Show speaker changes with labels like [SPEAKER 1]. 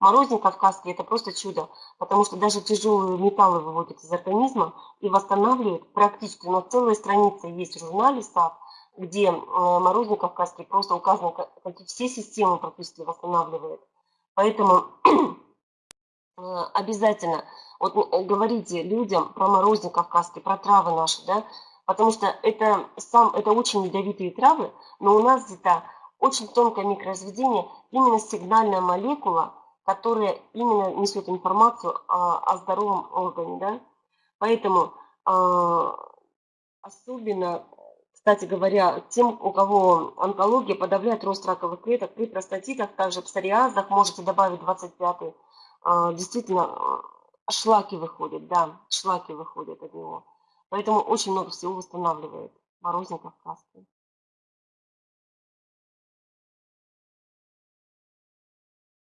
[SPEAKER 1] Морозник кавказский – это просто чудо, потому что даже тяжелые металлы выводят из организма и восстанавливают практически. У нас целая страница есть в журнале САП, где э, морозник кавказский просто указано, как все системы практически восстанавливает. Поэтому э, обязательно вот э, говорите людям про морозник кавказский, про травы наши, да, потому что это, сам, это очень ядовитые травы, но у нас где-то очень тонкое микроразведение, именно сигнальная молекула, которая именно несет информацию о, о здоровом органе. Да? Поэтому э, особенно, кстати говоря, тем, у кого онкология подавляет рост раковых клеток, при простатитах, также псориазах, можете добавить 25-й, э, действительно шлаки выходят, да, шлаки выходят от него. Поэтому очень много всего восстанавливает морозник кавказский.